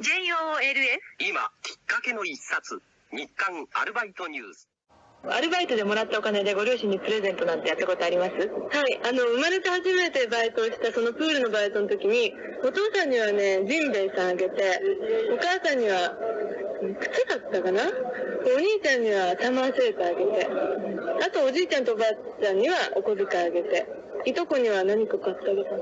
JOLS 今きっかけの一冊日刊アルバイトニュースアルバイトでもらったお金でご両親にプレゼントなんてやったことあります？はい。あの、生まれて初めてバイトをしたそのプールのバイトの時に、お父さんにはね、ジンベエさんあげて、お母さんには、靴だったかな？お兄ちゃんにはサマーセーターあげて、あとおじいちゃんとおばあちゃんにはお小遣いあげて、いとこには何か買ってあげた。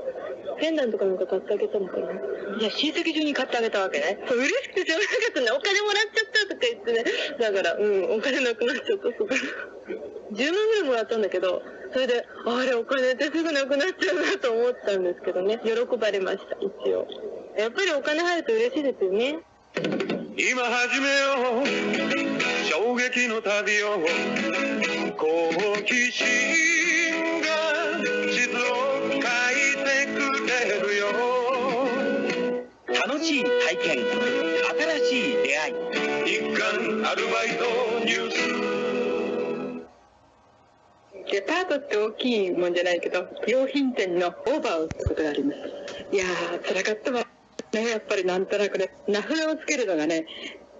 ペンダントかなんか買ってあげたのかな。いや、親戚中に買ってあげたわけね。そう嬉しくてしょうがなかったね。お金もらっちゃったとか言ってね。だから、うん、お金なくなっちゃった、そこから。10万ぐらいもらったんだけど、それで、あれ、お金ってすぐなくなっちゃうなと思ったんですけどね。喜ばれました、一応。やっぱりお金入ると嬉しいですよね。今始めよう衝撃の旅を好奇心楽しい体験新しい出会い日刊アルバイトニュースデパートって大きいもんじゃないけど、洋品店のオーバーをすることがあります。いやー、辛かったわ。ね、やっぱりなんとなくね、名札をつけるのがね、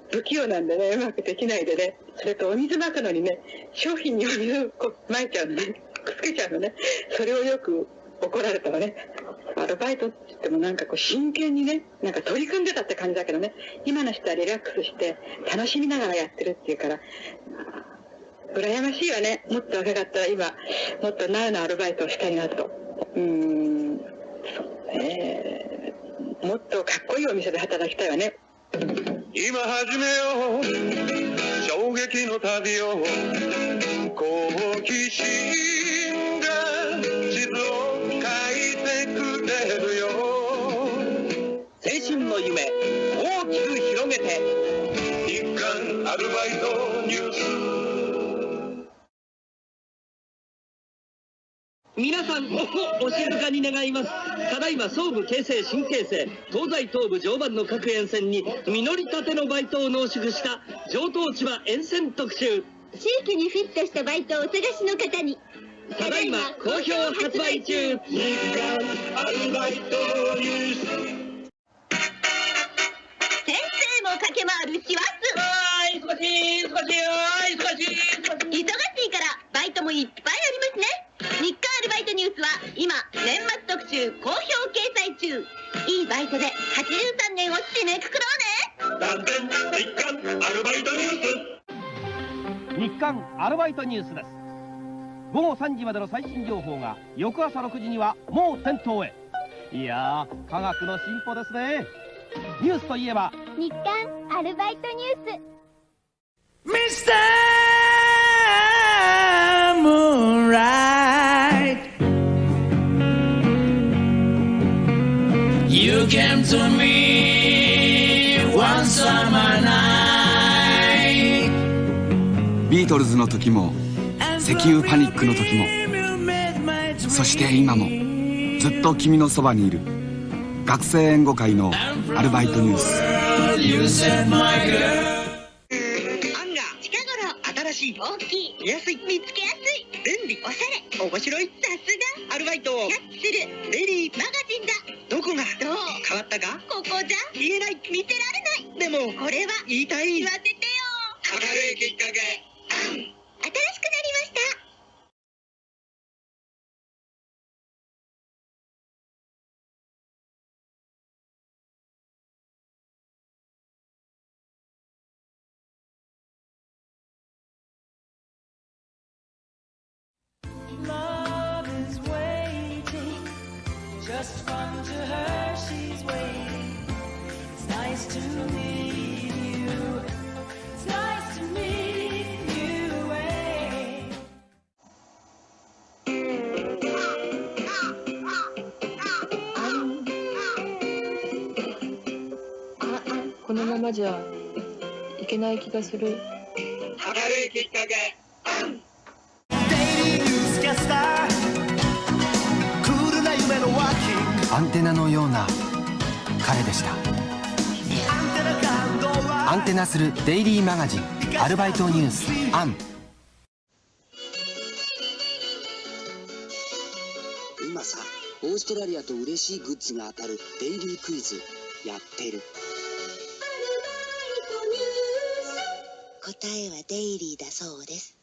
不器用なんでね、うまくできないでね、それとお水まくのにね、商品にお水をこう撒いちゃうのね、くっつけちゃうのね、それをよく怒られたわね。アルバイトって言ってもなんかこう真剣にね、なんか取り組んでたって感じだけどね、今の人はリラックスして楽しみながらやってるっていうから、羨ましいわね。もっと若かったら今、もっとナウなアルバイトをしたいなと。うん、そうね。もっとかっこいいお店で働きたいわね。今始めよう衝撃の旅を好奇心が地図をれるよ。青春の夢大きく広げて。日刊アルバイトニュース。皆さんおお静かに願います。ただいま総武京成新京成東西東部常磐の各沿線に実りたてのバイトを濃縮した上等千葉沿線特集。地域にフィットしたバイトをお探しの方に。ただいま好評発売中アルバイトニュース先生も駆け回る師走忙しい忙しい忙しい忙しいからバイトもいっぱいありますね日刊アルバイトニュースは今年末特集好評掲載中いいバイトで83年を締めくくろうね断点日刊アルバイトニュース日刊アルバイトニュースです。午後3時までの最新情報が翌朝6時にはもう店頭へ。いやー科学の進歩ですね。ニュースといえば。日刊アルバイトニュース。ミスタームーンライト。You came to me one summer night. ビートルズの時も石油パニックの時もそして今もずっと君のそばにいる。学生援護会のアルバイトニュース。ガー近頃新しい大きい見やすい見つけやすい。便利おしゃれ。面白いさすアルバイトをがキャッチする。ベリーマガジンだ。どこが？どう？変わったか？ここじゃ？言えない。見せられない。でもこれは言いたい。言わせてよ。明るいきっかけ。新しくなじゃいけない気がする。明るいきっかけアンテナのような彼でした。アンテナ感動はアンテナするデイリーマガジンアルバイトニュースアン。今さオーストラリアと嬉しいグッズが当たるデイリークイズやってる答えはデイリーだそうです。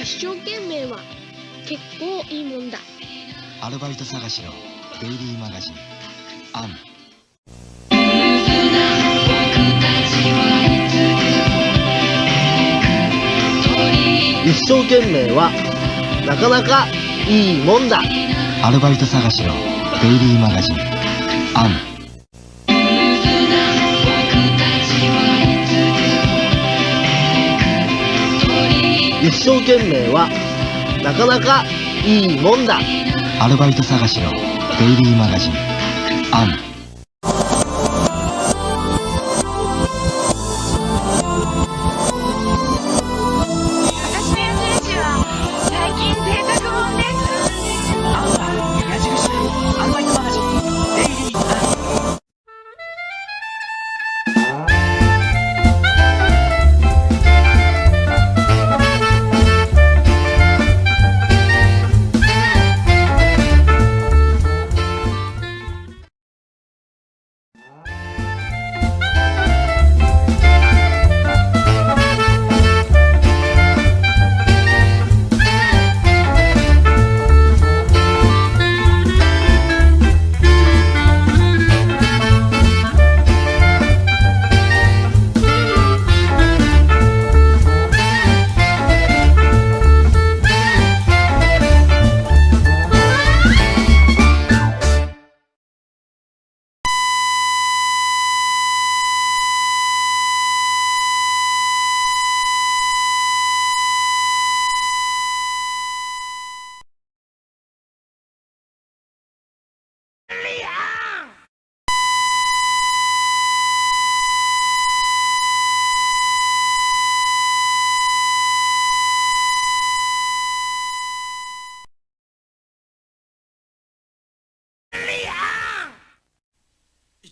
一生懸命は結構いいもんだ。アルバイト探しのデイリーマガジンアン。一生懸命はなかなかいいもんだ。アルバイト探しのデイリーマガジンアン。一生懸命はなかなかいいもんだ。アルバイト探しのデイリーマガジンアン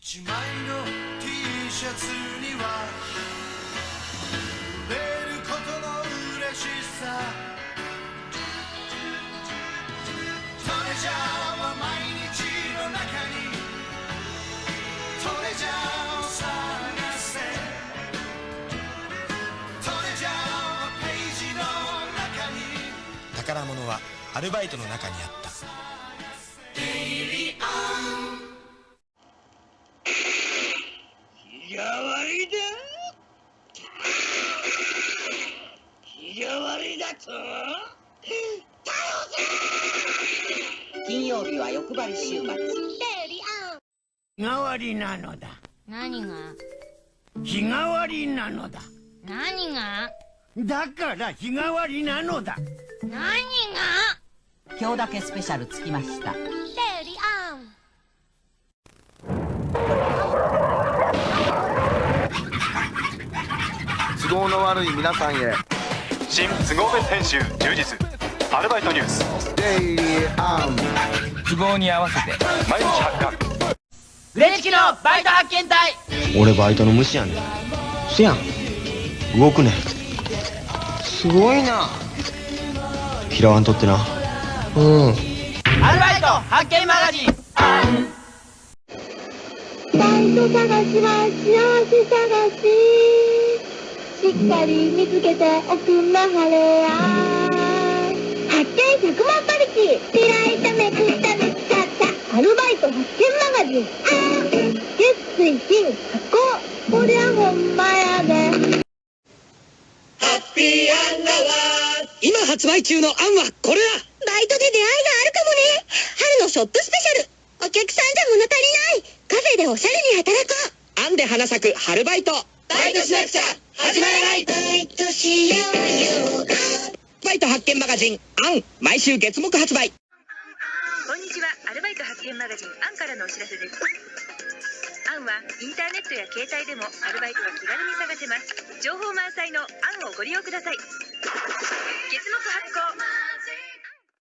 1枚の T シャツには売れることの嬉しさ。トレジャーは毎日の中に。トレジャーを探せ。トレジャーはページの中に。宝物はアルバイトの中にあった。替わりだと金曜日は欲張り週末。日替わりなのだ。何が？日替わりなのだ。何が？だから日替わりなのだ。何が？今日だけスペシャルつきました。テリアン。都合の悪い皆さんへ新都合別編集充実アルバイトニュースデイリーアン都合に合わせて。毎日発刊フレチキのバイト発見隊。俺バイトの虫やねん。せやん。動くねん。すごいな。嫌わんとってな。うん。アルバイト発見マガジン。バイト探しは幸せ探ししっかり見つけておくんなはれや。発見100万馬力開いためくっため使った。アルバイト発見マガジン。あー。月水金発行こりゃほんまやで。ハッピーアンダワー今発売中のアンはこれだ。バイトで出会いがあるかもね。春のショップスペシャル。お客さんじゃ物足りない。カフェでおしゃれに働こう。アンで花咲く春バイト。バイトしなくちゃ始まらないバイトしようよバイト発見マガジンアン。毎週月木発売。こんにちは。アルバイト発見マガジンアンからのお知らせです。アンはインターネットや携帯でもアルバイトが気軽に探せます。情報満載のアンをご利用ください。月木発行